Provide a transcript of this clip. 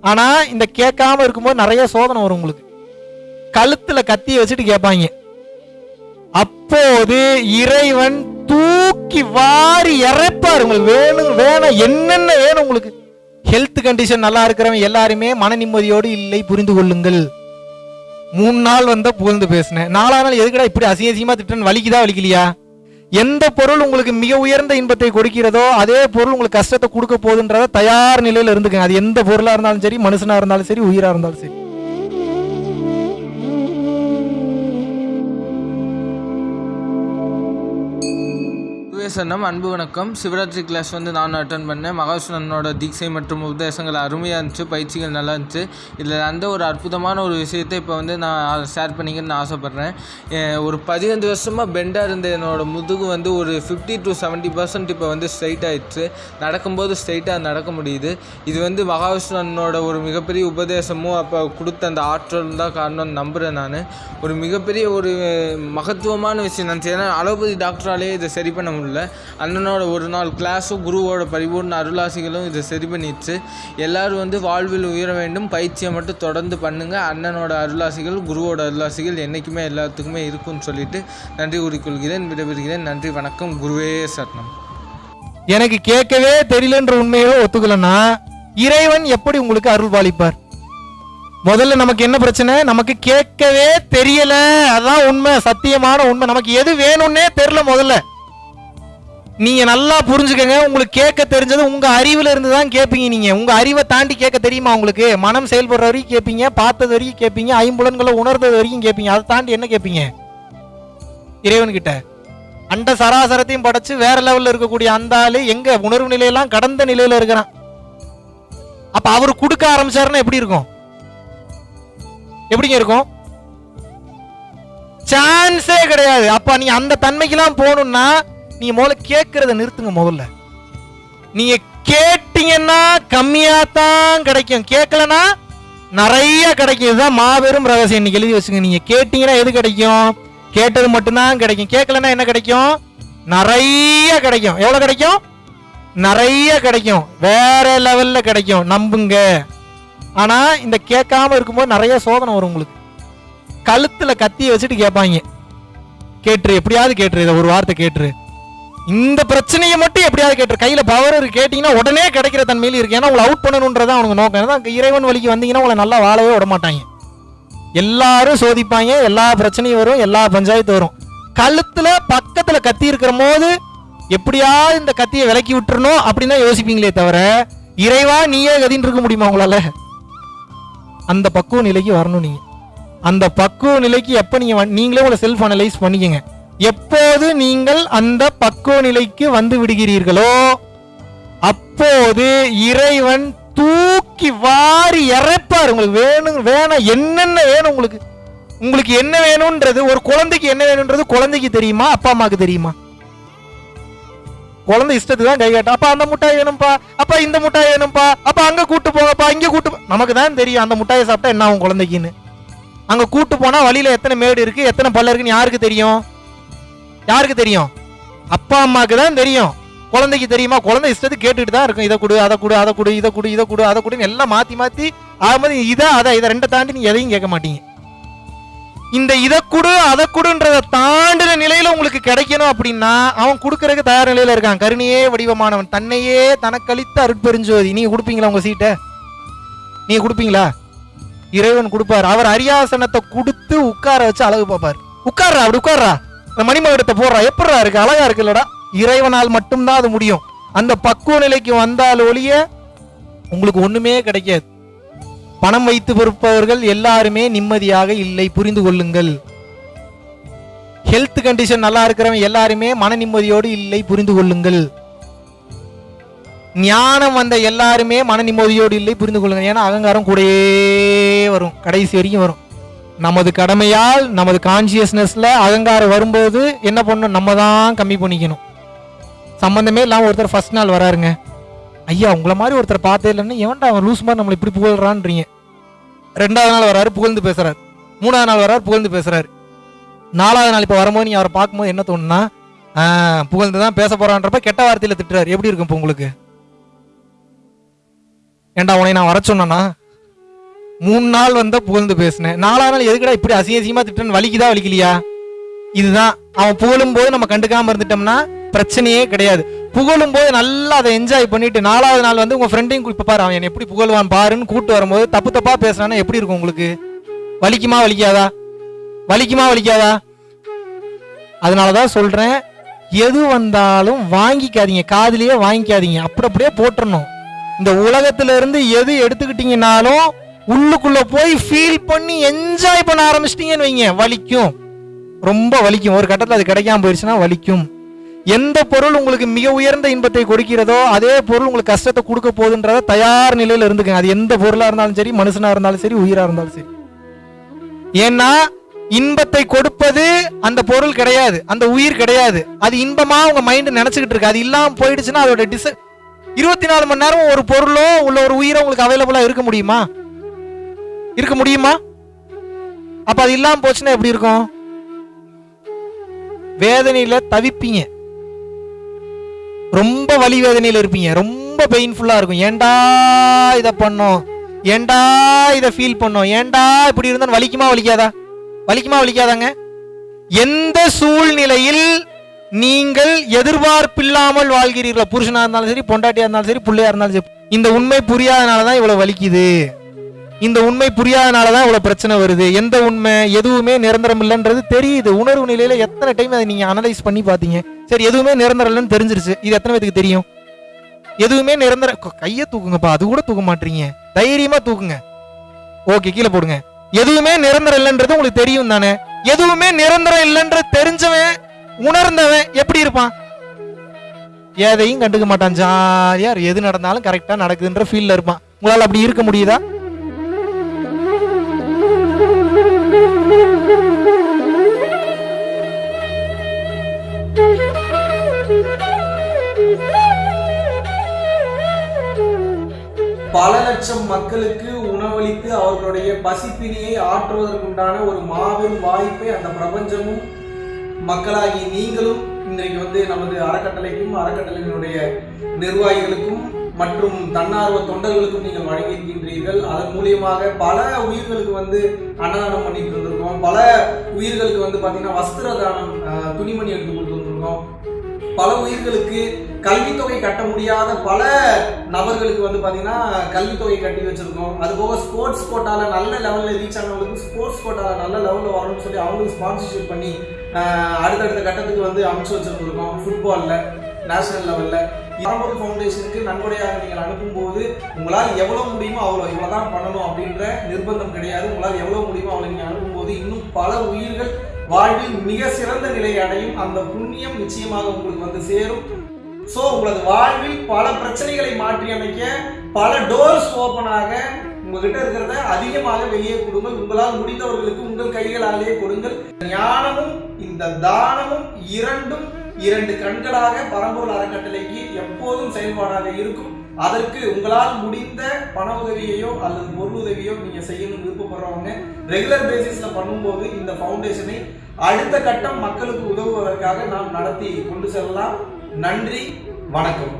ஆனா இந்த கேட்காம இருக்கும்போது நிறைய சோதனை வரும் உங்களுக்கு. கழுத்துல கத்திய வச்சுட்டு கேட்பாங்க. அப்போது இறைவன் தூக்கி வாரி இறைப்பார். உங்களுக்கு வேணும் வேணும் என்னென்ன வேணும் உங்களுக்கு? ஹெல்த் கண்டிஷன் நல்லா இருக்கிறவன் எல்லாருமே மன நிம்மதியோடு இல்லை புரிந்து கொள்ளுங்கள். மூணு நாள் வந்தா புகழ்ந்து பேசினேன். நாலா நாள் எதுக்குடா இப்படி அசிங்க அசிங்கமா திட்டன் வலிக்குதா வலிக்கலையா? எந்த பொருள் உங்களுக்கு மிக உயர்ந்த இன்பத்தை கொடுக்கிறதோ அதே பொருள் உங்களுக்கு கஷ்டத்தை கொடுக்க போகுதுன்றத தயார் நிலையில் இருந்துக்கங்க. அது எந்த பொருளாக இருந்தாலும் சரி மனுஷனாக இருந்தாலும் சரி உயிராக இருந்தாலும் சரி. சன்னம் அன்பு வணக்கம். சிவராத்திரி கிளாஸ் வந்து நான் அட்டன் பண்ணேன். மகாசுனனோட தீட்சை மற்றும் உபதேசங்கள் அருமையாக இருந்துச்சு பயிற்சிகள் நல்லா இருந்துச்சு. இதில் அந்த ஒரு அற்புதமான ஒரு விஷயத்தை இப்போ வந்து நான் ஷேர் பண்ணிக்கணும்னு ஆசைப்பட்றேன். ஒரு பதினஞ்சு வருஷமாக பெண்டாக இருந்த என்னோட முதுகு வந்து ஒரு ஃபிஃப்டி டு செவன்ட்டி பர்சன்ட் இப்போ வந்து ஸ்ட்ரைட் ஆயிடுச்சு. நடக்கும்போது ஸ்ட்ரைட்டாக நடக்க முடியுது. இது வந்து மகாவிஷ்ணனோட ஒரு மிகப்பெரிய உபதேசமும் அப்போ கொடுத்த அந்த ஆற்றல் தான் காரணம்னு நம்புகிறேன் நான். ஒரு மிகப்பெரிய ஒரு மகத்துவமான விஷயம் நான் ஏன்னா அலோபதி டாக்டராலே இதை சரி பண்ண முடியல. அண்ணனோட ஒரு நாள் கிளாஸும் குருவோட பரிபூர்ண அருளாசிகளும் இதை சரி பண்ணிடுச்சு. எல்லாரும் வந்து வாழ்வில் உயர வேண்டும் பயிற்சியை மட்டும் தொடர்ந்து பண்ணுங்கள் அண்ணனோட அருளாசிகள் குருவோட அருளாசிகள் என்றைக்குமே எல்லாத்துக்குமே இருக்கும்னு சொல்லிட்டு நன்றி கூறிக்கொள்கிறேன் விடைபெறுகிறேன். நன்றி வணக்கம். குருவே சரணம். எனக்கு கேட்கவே தெரியலன்ற உண்மையோ ஒத்துக்கலன்னா இறைவன் எப்படி உங்களுக்கு அருள் பாலிப்பார்? முதல்ல நமக்கு என்ன பிரச்சனை? நமக்கு கேட்கவே தெரியல. அதான் உண்மை சத்தியமான உண்மை. நமக்கு எது வேணும்னே தெரியல முதல்ல. நீங்க நல்லா புரிஞ்சுக்கங்க. உங்களுக்கு கேட்க தெரிஞ்சது உங்க அறிவுல இருந்து தான் கேட்பீங்க நீங்க. உங்க அறிவை தாண்டி கேட்க தெரியுமா உங்களுக்கு? மனம் செயல்படுற வரைக்கும் கேட்பீங்க பார்த்தது வரைக்கும் கேட்பீங்க ஐம்புலன்களை உணர்ந்தது வரைக்கும் கேட்பீங்க அதை தாண்டி என்ன கேட்பீங்க இறைவன் கிட்ட அண்ட சராசரத்தையும் படைச்சு வேற லெவல்ல இருக்கக்கூடிய அந்த ஆளு எங்க? உணர்வு நிலையெல்லாம் கடந்த நிலையில இருக்கிறான். அப்ப அவர் கொடுக்க ஆரம்பிச்சாருன்னா எப்படி இருக்கும்? எப்படிங்க இருக்கும்? சான்ஸே கிடையாது. அப்ப நீ அந்த தன்மைக்கெல்லாம் போகணும்னா நீங்க முதல்ல கேட்கறத நிறுத்துங்க முதல்ல. நீங்க கேட்டீங்கன்னா கம்மியா தான் கிடைக்கும். கேட்கலனா நிறைய கிடைக்கும். இதுதான் மாபெரும் ரகசியம். இன்னைக்கு எழுதி வச்சுங்க நீங்க கேட்டீங்கன்னா எது கிடைக்கும்? கேட்டது மட்டும்தான் கிடைக்கும். கேட்கலன்னா என்ன கிடைக்கும்? நிறைய கிடைக்கும். எவ்வளோ கிடைக்கும்? நிறைய கிடைக்கும். வேற லெவலில் கிடைக்கும். நம்புங்க. ஆனால் இந்த கேட்காம இருக்கும்போது நிறைய சோதனை வரும் உங்களுக்கு. கழுத்தில் கத்தியை வச்சுட்டு கேட்பாங்க. கேட்டுரு. எப்படியாவது கேட்டுரு. இதை ஒரு வார்த்தை கேட்டுரு. இந்த பிரச்சனையை மட்டும் எப்படியாவது கேட்டு கையில் பவர் இருக்கு. கேட்டீங்கன்னா உடனே கிடைக்கிற தன்மையில் இருக்கு. ஏன்னா உங்களை அவுட் பண்ணணுன்றதான் அவனுக்கு நோக்கம். ஏன்னா இறைவன் வழிக்கு வந்தீங்கன்னா உங்களை நல்லா வாழவே விட மாட்டாங்க. எல்லாரும் சோதிப்பாங்க. எல்லா பிரச்சனையும் வரும். எல்லா பஞ்சாயத்து வரும். கழுத்தில் பக்கத்தில் கத்தி இருக்கிற போது எப்படியாவது இந்த கத்தியை விலக்கி விட்டுறணும் அப்படின்னு தான் யோசிப்பீங்களே தவிர இறைவா நீயே கதின்னு இருக்க முடியுமா உங்களால? அந்த பக்குவ நிலைக்கு வரணும் நீங்க. அந்த பக்குவ நிலைக்கு எப்போ நீங்க நீங்களே உங்களை செல்ஃப் அனலைஸ் பண்ணிக்கங்க. எப்போது நீங்கள் அந்த பக்குவ நிலைக்கு வந்து விடுகிறீர்களோ அப்போது இறைவன் தூக்கி வாரி இறைப்பார். உங்களுக்கு வேணும் வேணும் என்னென்ன வேணும் உங்களுக்கு? உங்களுக்கு என்ன வேணும்ன்றது ஒரு குழந்தைக்கு என்ன வேணும்ன்றது குழந்தைக்கு தெரியுமா அப்பா அம்மாக்கு தெரியுமா? குழந்தை இஷ்டத்துக்கு தான் கை காட்டும். அப்பா அந்த முட்டாய் வேணும்ப்பா அப்பா இந்த முட்டாய் வேணும்ப்பா அப்பா அங்க கூட்டு போங்கப்பா இங்க கூட்டு நமக்கு தான் தெரியும் அந்த முட்டாயை சாப்பிட்டா என்ன ஆகும் குழந்தைக்குன்னு. அங்க கூட்டு போனா வழியில எத்தனை மேடு இருக்கு எத்தனை பல்ல இருக்குன்னு யாருக்கு தெரியும்? யாருக்கு தெரியும்? அப்பா அம்மாவுக்கு தான் தெரியும். குழந்தைக்கு தெரியுமா? குழந்தை இஷ்டத்துக்கு கேட்டுட்டு தான் இருக்கும். இதை கொடு அதை கொடு அதை கொடு இதை கொடு இதை கொடு அதை கொடுன்னு எல்லாம் மாற்றி மாற்றி ஆகும்போது இதை அதை இதை ரெண்டை தாண்டி நீங்கள் எதையும் கேட்க மாட்டீங்க. இந்த இதை கொடு அதை கொடுன்றதை தாண்டின நிலையில் உங்களுக்கு கிடைக்கணும் அப்படின்னா அவன் கொடுக்கறதுக்கு தயார் நிலையில் இருக்கான். கருணையே வடிவமானவன். தன்னையே தனக்களித்த அருட்பெருஞ்சோதி. நீங்கள் கொடுப்பீங்களா உங்கள் சீட்டை? நீங்கள் கொடுப்பீங்களா? இறைவன் கொடுப்பார். அவர் அரியாசனத்தை கொடுத்து உட்கார வச்சு அழகு பார்ப்பார். உட்கார்றா அப்படி உட்கார்றா. இந்த மணிமகுடத்தை போடுறா. எப்படிடா இருக்கு? அழகா இருக்குல்லடா இறைவனால் மட்டும்தான் அது முடியும். அந்த பக்குவ நிலைக்கு வந்தால் ஒழிய உங்களுக்கு ஒண்ணுமே கிடைக்காது. பணம் வைத்து பொறுப்பவர்கள் எல்லாருமே நிம்மதியாக இல்லை. புரிந்து கொள்ளுங்கள். ஹெல்த் கண்டிஷன் நல்லா இருக்கிறவன் எல்லாருமே மன நிம்மதியோடு இல்லை. புரிந்து கொள்ளுங்கள். ஞானம் வந்த எல்லாருமே மன நிம்மதியோடு இல்லை. புரிந்து கொள்ளுங்கள். ஏன்னா அகங்காரம் கூடயே வரும். கடைசி வரைக்கும் வரும். நமது கடமையால் நமது கான்சியஸ்னஸில் அகங்காரம் வரும்போது என்ன பண்ணணும்? நம்ம தான் கம்மி பண்ணிக்கணும். சம்மந்தமே இல்லாமல் ஒருத்தர் ஃபர்ஸ்ட் நாள் வராருங்க. ஐயா உங்களை மாதிரி ஒருத்தர் பார்த்தே இல்லைன்னு எவன்டா அவன் லூஸ் மாதிரி நம்மளை இப்படி புகழ்றான்றீங்க? ரெண்டாவது நாள் வராரு புகழ்ந்து பேசுகிறார் மூணாவது நாள் வராரு புகழ்ந்து பேசுகிறார் நாலாவது நாள் இப்போ வரும்போது நீ அவரை பார்க்கும்போது என்ன தோணுன்னா புகழ்ந்து தான் பேச போகிறான்றப்ப கெட்ட வார்த்தையில் திட்டுறாரு. எப்படி இருக்கும் இப்போ உங்களுக்கு? ஏன்டா உன்னை நான் வர சொன்னேன்னா மூணு நாள் வந்தா புகழ்ந்து பேசினேன். நாலாவது நாள் எதுக்குடா இப்படி அசிங்க அசிங்கமா திட்டுன்னு வலிக்குதா வலிக்கலையா? இதுதான். அவன் புகழும் போது நம்ம கண்டுக்காம இருந்துட்டோம்னா பிரச்சனையே கிடையாது. புகழும் போது நல்லா அதை என்ஜாய் பண்ணிட்டு நாலாவது நாள் வந்து உங்க ஃப்ரெண்டையும் இப்ப பாரு அவன் என்னை எப்படி புகழ்வான் பாருன்னு கூட்டு வரும்போது தப்பு தப்பா பேசுறானா எப்படி இருக்கும் உங்களுக்கு? வலிக்குமா வலிக்காதா? வலிக்குமா வலிக்காதா? அதனாலதான் சொல்றேன் எது வந்தாலும் வாங்கிக்காதீங்க. காதிலேயே வாங்கிக்காதீங்க. அப்படி அப்படியே போட்டுறணும். இந்த உலகத்துல இருந்து எது எடுத்துக்கிட்டீங்கனாலும் உள்ளுக்குள்ள போய் ஃபீல் பண்ணி என்ஜாய் பண்ண ஆரம்பிச்சிட்டீங்கன்னு வைங்க. வலிக்கும். ரொம்ப வலிக்கும். ஒரு கட்டத்தில் அது கிடைக்காம போயிடுச்சுன்னா வலிக்கும். எந்த பொருள் உங்களுக்கு மிக உயர்ந்த இன்பத்தை கொடுக்கிறதோ அதே பொருள் உங்களுக்கு கஷ்டத்தை கொடுக்க போகுதுன்றத தயார் நிலையில் இருந்துக்கங்க. அது எந்த பொருளாக இருந்தாலும் சரி மனுஷனாக இருந்தாலும் சரி உயிராக இருந்தாலும் சரி. ஏன்னா இன்பத்தை கொடுப்பது அந்த பொருள் கிடையாது. அந்த உயிர் கிடையாது. அது இன்பமாக உங்கள் மைண்டு நினச்சிக்கிட்டு இருக்கு. அது இல்லாமல் போயிடுச்சுன்னா அதோட டிஸ் இருபத்தி நாலு மணி நேரம் ஒரு பொருளோ உள்ள ஒரு உயிரோ உங்களுக்கு அவைலபிளாக இருக்க முடியுமா? இருக்க முடியுமா? அப்ப அது இல்லாம போச்சுன்னா எப்படி இருக்கும்? வேதனையில தவிப்பீங்க. ரொம்ப வலி வேதனையில இருப்பீங்க. ரொம்ப பெயின்ஃபுல்லா இருக்கும். ஏண்டா இத பண்ணோம்? ஏண்டா இத ஃபீல் பண்ணோம்? ஏண்டா இப்படி இருந்தா வலிக்குமா வலிக்காதா? வலிக்குமா வலிக்காதாங்க? எந்த சூழ்நிலையில் நீங்கள் எதிர்பார்ப்பில்லாமல் வாழ்கிறீர்களோ? புருஷனா இருந்தாலும் சரி பொண்டாட்டியா இருந்தாலும் சரி பிள்ளையா இருந்தாலும் சரி இந்த உண்மை புரியாதனால தான் இவ்வளவு வலிக்குது. இந்த உண்மை புரியாதனால தான் இவ்வளோ பிரச்சனை வருது. எந்த உண்மை எதுவுமே நிரந்தரம் இல்லைன்றது தெரியுது. உணர்வு நிலையில எத்தனை டைம் அதை நீங்கள் அனலைஸ் பண்ணி பார்த்தீங்க? சரி எதுவுமே நிரந்தரம் இல்லைன்னு தெரிஞ்சிருச்சு. இது எத்தனை பேத்துக்கு தெரியும்? எதுவுமே நிரந்தர கையை தூக்குங்கப்பா. அது கூட தூக்க மாட்டீங்க. தைரியமாக தூக்குங்க. ஓகே கீழே போடுங்க. எதுவுமே நிரந்தரம் இல்லைன்றது உங்களுக்கு தெரியும் தானே? எதுவுமே நிரந்தரம் இல்லைன்றது தெரிஞ்சவன் உணர்ந்தவன் எப்படி இருப்பான்? எதையும் கண்டுக்க மாட்டான். ஜாலியா எது நடந்தாலும் கரெக்டா நடக்குதுன்ற ஃபீல்ல இருப்பான். உங்களால் அப்படி இருக்க முடியுதா? பல லட்சம் மக்களுக்கு உணவளித்து அவர்களுடைய பசிப்பினியை ஆற்றுவதற்குண்டான ஒரு மாபெரும் வாய்ப்பை அந்த பிரபஞ்சமும் மக்களாகி நீங்களும் இன்றைக்கு வந்து நமது அறக்கட்டளைக்கும் அறக்கட்டளையினுடைய நிர்வாகிகளுக்கும் மற்றும் தன்னார்வ தொண்டர்களுக்கும் நீங்கள் வழங்கியிருக்கின்றீர்கள். அதன் மூலியமாக பல உயிர்களுக்கு வந்து அன்னதானம் பண்ணிட்டு இருந்திருக்கோம் பல உயிர்களுக்கு வந்து பார்த்தீங்கன்னா வஸ்திர தானம் துணிமணி எடுத்து கொடுத்துருந்துருக்கோம் பல உயிர்களுக்கு கல்வித்தொகை கட்ட முடியாத பல நபர்களுக்கு வந்து பார்த்தீங்கன்னா கல்வித்தொகை கட்டி வச்சிருக்கோம். அது போக ஸ்போர்ட்ஸ் கோட்டால நல்ல லெவலில் ரீச் ஆனவங்களுக்கு ஸ்போர்ட்ஸ் கோட்டால நல்ல லெவலில் வரணும்னு சொல்லி அவங்களுக்கு ஸ்பான்சர்ஷிப் பண்ணி அடுத்தடுத்த கட்டத்துக்கு வந்து அமைச்சு வச்சிருந்துருக்கோம். ஃபுட்பாலில் நேஷனல் லெவலில் பரம்பரை ஃபவுண்டேஷனுக்கு நன்கொடையாக நீங்கள் அனுப்பும்போது உங்களால் எவ்வளோ முடியுமோ அவ்வளோ இவ்வளோ தான் பண்ணணும் அப்படின்ற நிர்பந்தம் கிடையாது. உங்களால் எவ்வளோ முடியுமோ அவ்வளோ நீங்கள் அனுப்பும்போது இன்னும் பல உயிர்கள் வாழ்வில் மிக சிறந்த நிலை அடையும். அந்த புண்ணியம் நிச்சயமாக உங்களுக்கு வந்து சேரும். ஸோ உங்களது வாழ்வில் பல பிரச்சனைகளை மாற்றி அமைக்க பல டோர்ஸ் ஓப்பனாக உங்ககிட்ட இருக்கிறத அதிகமாக வெளியே கொடுங்கள். உங்களால் முடிந்தவர்களுக்கு உங்கள் கைகளாலேயே கொடுங்கள். ஞானமும் இந்த தானமும் இரண்டும் இரண்டு கண்களாக பரம்பூர் அறக்கட்டளைக்கு எப்போதும் செயல்பாடாக இருக்கும். அதற்கு உங்களால் முடிந்த பண உதவியையோ அல்லது பொருள் உதவியோ நீங்கள் செய்யணும்னு விருப்பப்படுறவங்க ரெகுலர் பேசிஸ்ல பண்ணும்போது இந்த ஃபவுண்டேஷனை அடுத்த கட்டம் மக்களுக்கு உதவுவதற்காக நாம் நடத்தி கொண்டு செல்லலாம். நன்றி வணக்கம்.